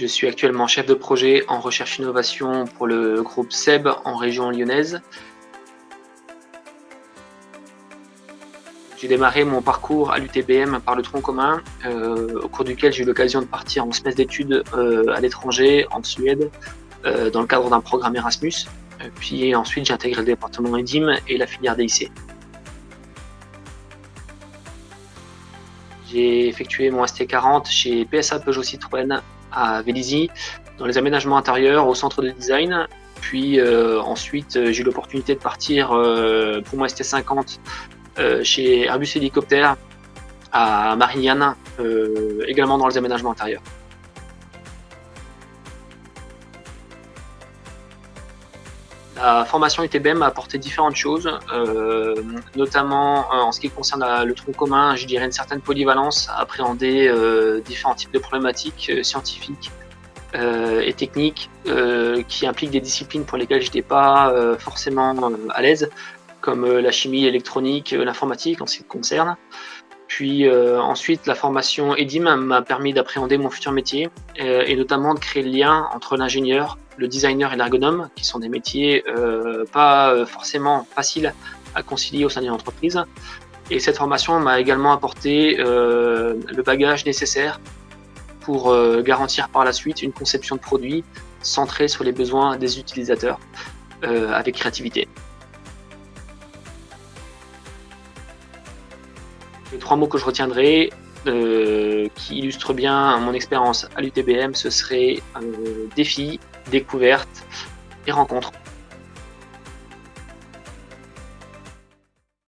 Je suis actuellement chef de projet en recherche innovation pour le groupe SEB en région lyonnaise. J'ai démarré mon parcours à l'UTBM par le tronc commun, euh, au cours duquel j'ai eu l'occasion de partir en semestre d'études euh, à l'étranger, en Suède, euh, dans le cadre d'un programme Erasmus. Puis ensuite, j'ai intégré le département EDIM et la filière DIC. J'ai effectué mon ST40 chez PSA Peugeot Citroën à Vélizy, dans les aménagements intérieurs au centre de design. Puis ensuite, j'ai eu l'opportunité de partir pour mon ST50 euh, chez Airbus Hélicoptère à Marignane, euh, également dans les aménagements intérieurs. La formation UTBM m'a apporté différentes choses, euh, notamment en ce qui concerne le tronc commun, je dirais une certaine polyvalence à appréhender différents types de problématiques scientifiques et techniques qui impliquent des disciplines pour lesquelles je n'étais pas forcément à l'aise, comme euh, la chimie électronique, euh, l'informatique en ce qui concerne. Puis euh, ensuite, la formation EDIM m'a permis d'appréhender mon futur métier et notamment de créer le lien entre l'ingénieur, le designer et l'ergonome, qui sont des métiers pas forcément faciles à concilier au sein d'une entreprise. Et cette formation m'a également apporté le bagage nécessaire pour garantir par la suite une conception de produit centrée sur les besoins des utilisateurs avec créativité. Les trois mots que je retiendrai, euh, qui illustrent bien mon expérience à l'UTBM, ce serait euh, défi, découverte et rencontre.